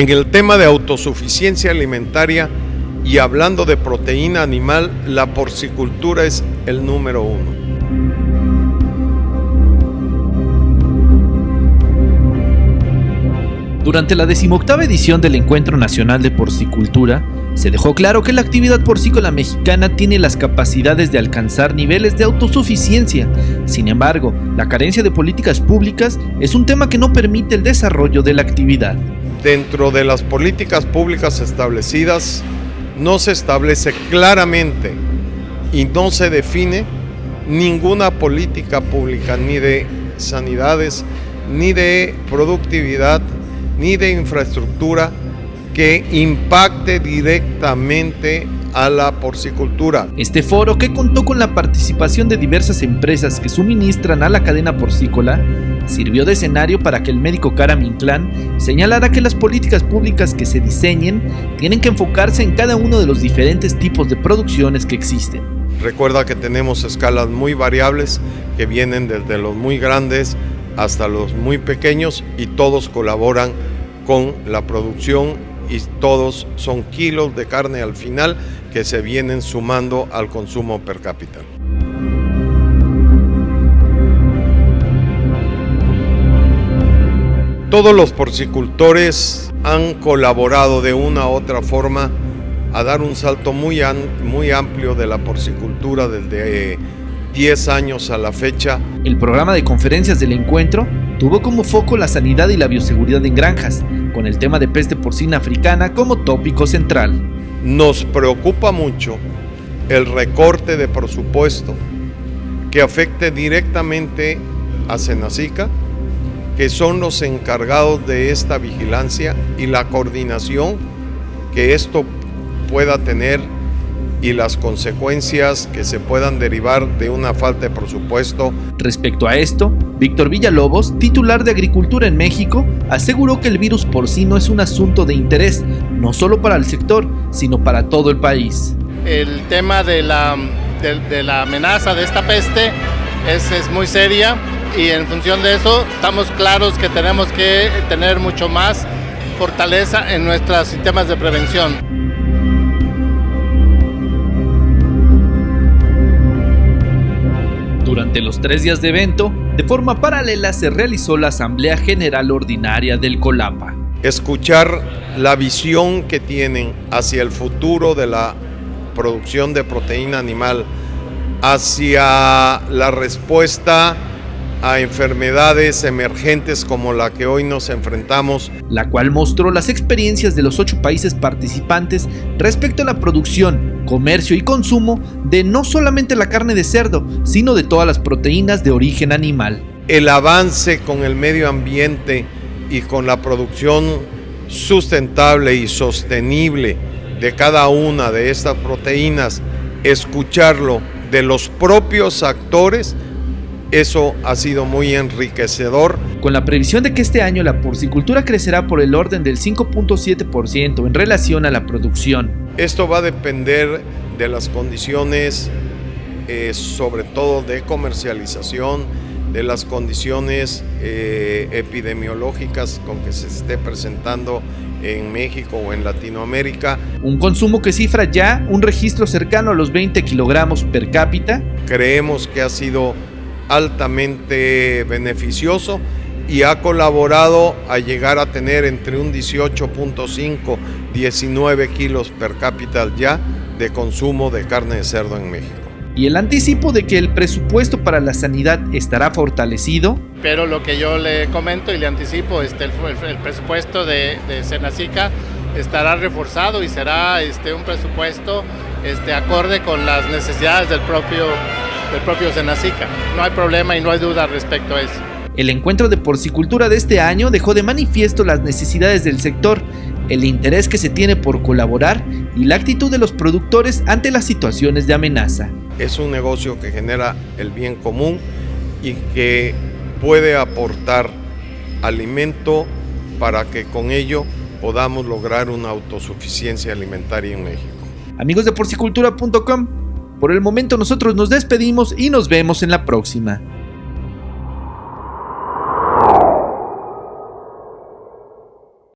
En el tema de autosuficiencia alimentaria y hablando de proteína animal, la porcicultura es el número uno. Durante la decimoctava edición del Encuentro Nacional de Porcicultura, se dejó claro que la actividad porcícola mexicana tiene las capacidades de alcanzar niveles de autosuficiencia. Sin embargo, la carencia de políticas públicas es un tema que no permite el desarrollo de la actividad. Dentro de las políticas públicas establecidas, no se establece claramente y no se define ninguna política pública, ni de sanidades, ni de productividad, ni de infraestructura que impacte directamente a la porcicultura. Este foro, que contó con la participación de diversas empresas que suministran a la cadena porcícola, sirvió de escenario para que el médico Karam Inclán señalara que las políticas públicas que se diseñen tienen que enfocarse en cada uno de los diferentes tipos de producciones que existen. Recuerda que tenemos escalas muy variables que vienen desde los muy grandes hasta los muy pequeños y todos colaboran con la producción y todos son kilos de carne al final que se vienen sumando al consumo per cápita. Todos los porcicultores han colaborado de una u otra forma a dar un salto muy, muy amplio de la porcicultura desde 10 años a la fecha. El programa de conferencias del encuentro tuvo como foco la sanidad y la bioseguridad en granjas, con el tema de peste porcina africana como tópico central. Nos preocupa mucho el recorte de presupuesto que afecte directamente a Senacica, que son los encargados de esta vigilancia y la coordinación que esto pueda tener y las consecuencias que se puedan derivar de una falta de presupuesto. Respecto a esto, Víctor Villalobos, titular de Agricultura en México, aseguró que el virus porcino es un asunto de interés, no solo para el sector, sino para todo el país. El tema de la, de, la amenaza de esta peste es, es muy seria y en función de eso estamos claros que tenemos que tener mucho más fortaleza en nuestros sistemas de prevención. Durante los tres días de evento, de forma paralela se realizó la Asamblea General Ordinaria del Colapa. Escuchar la visión que tienen hacia el futuro de la producción de proteína animal, hacia la respuesta a enfermedades emergentes como la que hoy nos enfrentamos. La cual mostró las experiencias de los ocho países participantes respecto a la producción, comercio y consumo de no solamente la carne de cerdo, sino de todas las proteínas de origen animal. El avance con el medio ambiente y con la producción sustentable y sostenible de cada una de estas proteínas, escucharlo de los propios actores, eso ha sido muy enriquecedor. Con la previsión de que este año la porcicultura crecerá por el orden del 5.7% en relación a la producción. Esto va a depender de las condiciones, eh, sobre todo de comercialización, de las condiciones eh, epidemiológicas con que se esté presentando en México o en Latinoamérica. Un consumo que cifra ya un registro cercano a los 20 kilogramos per cápita. Creemos que ha sido altamente beneficioso y ha colaborado a llegar a tener entre un 18.5 19 kilos per cápita ya de consumo de carne de cerdo en México. Y el anticipo de que el presupuesto para la sanidad estará fortalecido. Pero lo que yo le comento y le anticipo, este, el, presupuesto de, de Senacica estará reforzado y será este, un presupuesto este, acorde con las necesidades del propio del propio Senacica. No hay problema y no hay duda respecto a eso. El encuentro de porcicultura de este año dejó de manifiesto las necesidades del sector, el interés que se tiene por colaborar y la actitud de los productores ante las situaciones de amenaza. Es un negocio que genera el bien común y que puede aportar alimento para que con ello podamos lograr una autosuficiencia alimentaria en México. Amigos de porcicultura.com, por el momento nosotros nos despedimos y nos vemos en la próxima.